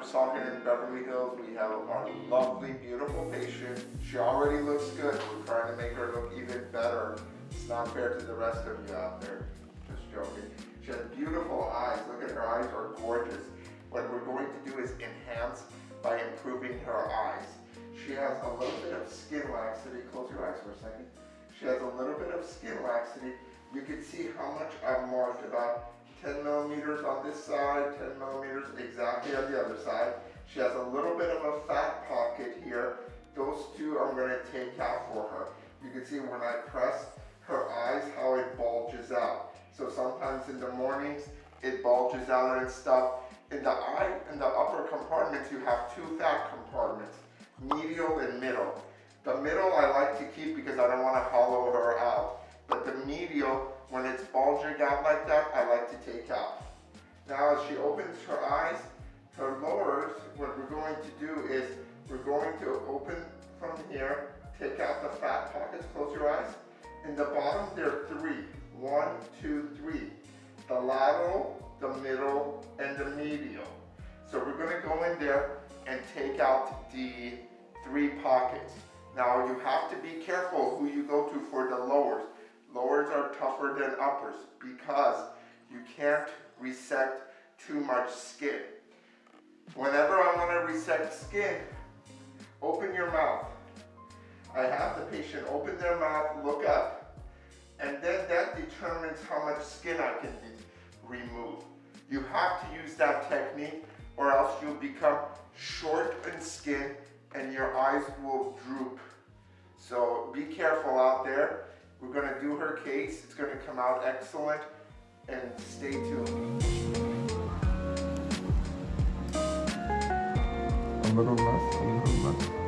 Dr. Salkin in Beverly Hills. We have our lovely, beautiful patient. She already looks good. We're trying to make her look even better. It's not fair to the rest of you out there. Just joking. She has beautiful eyes. Look at her eyes are gorgeous. What we're going to do is enhance by improving her eyes. She has a little bit of skin laxity. Close your eyes for a second. She has a little bit of skin laxity. You can see how much I've marked about 10 millimeters on this side, 10 millimeters exactly on the other side. She has a little bit of a fat pocket here. Those two I'm gonna take out for her. You can see when I press her eyes, how it bulges out. So sometimes in the mornings, it bulges out and stuff. In the eye, in the upper compartments, you have two fat compartments, medial and middle. The middle I like to keep because I don't want to hollow her out. But the medial, when it's bulging out like that, I like to take out. Now as she opens her eyes, her lowers, what we're going to do is we're going to open from here, take out the fat pockets, close your eyes. In the bottom, there are three. One, two, three. The lateral, the middle, and the medial. So we're gonna go in there and take out the three pockets. Now you have to be careful who you go to for the lowers. Lowers are tougher than uppers because you can't resect too much skin. Whenever I want to resect skin, open your mouth. I have the patient open their mouth, look up, and then that determines how much skin I can remove. You have to use that technique or else you'll become short in skin and your eyes will droop. So be careful out there. We're gonna do her case. It's gonna come out excellent and stay tuned. A little less, a little less.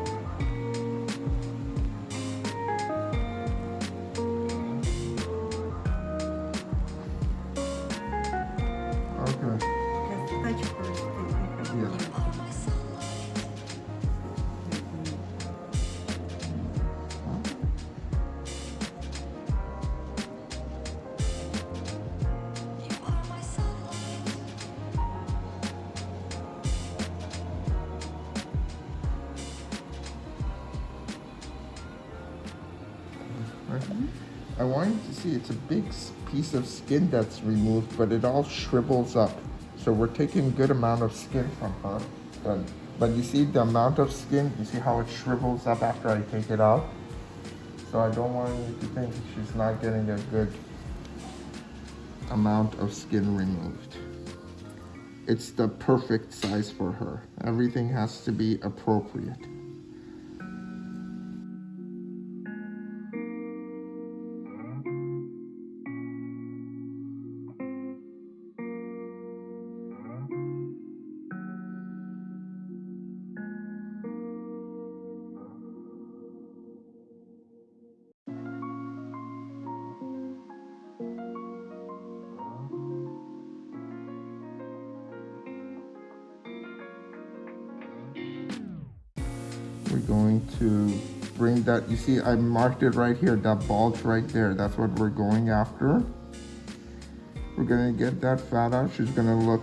I want you to see it's a big piece of skin that's removed, but it all shrivels up. So we're taking a good amount of skin from her. But, but you see the amount of skin, you see how it shrivels up after I take it out? So I don't want you to think she's not getting a good amount of skin removed. It's the perfect size for her. Everything has to be appropriate. We're going to bring that, you see I marked it right here, that bulge right there. That's what we're going after. We're gonna get that fat out. She's gonna look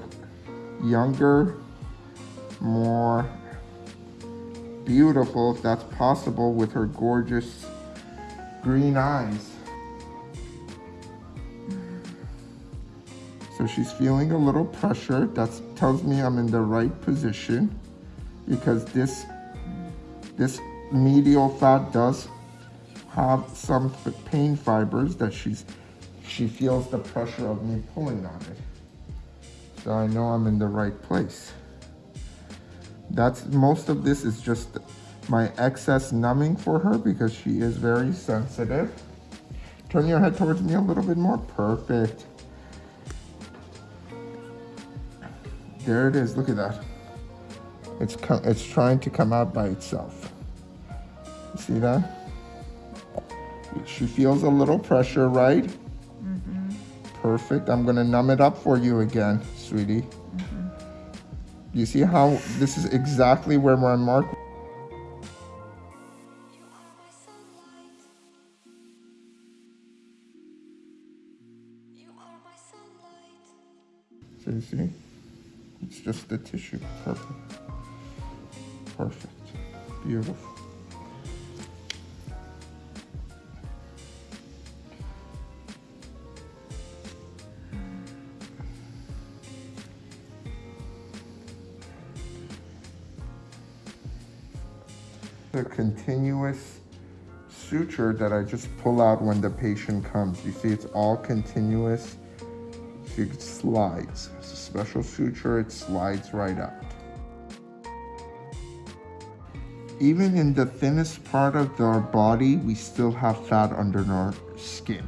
younger, more beautiful if that's possible with her gorgeous green eyes. So she's feeling a little pressure. That tells me I'm in the right position because this this medial fat does have some pain fibers that she's she feels the pressure of me pulling on it. So I know I'm in the right place. That's most of this is just my excess numbing for her because she is very sensitive. Turn your head towards me a little bit more. Perfect. There it is. Look at that. It's, it's trying to come out by itself. You see that? She feels a little pressure, right? Mm -hmm. Perfect. I'm going to numb it up for you again, sweetie. Mm -hmm. You see how this is exactly where my mark So you see? It's just the tissue. Perfect. Perfect. Beautiful. The continuous suture that I just pull out when the patient comes. You see it's all continuous. It slides. It's a special suture, it slides right out. Even in the thinnest part of our body, we still have fat under our skin.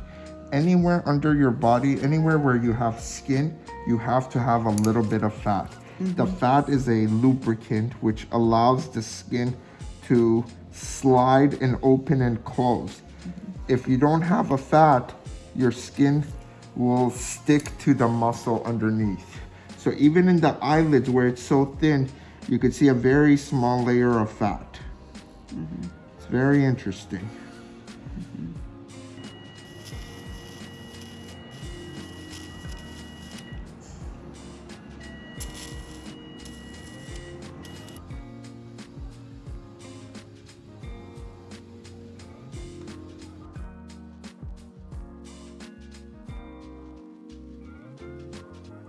Anywhere under your body, anywhere where you have skin, you have to have a little bit of fat. The mm-hmm. fat is a lubricant which allows the skin to slide and open and close. Mm-hmm. If you don't have a fat, your skin will stick to the muscle underneath. So even in the eyelids where it's so thin, you could see a very small layer of fat. It's very interesting. Mm-hmm.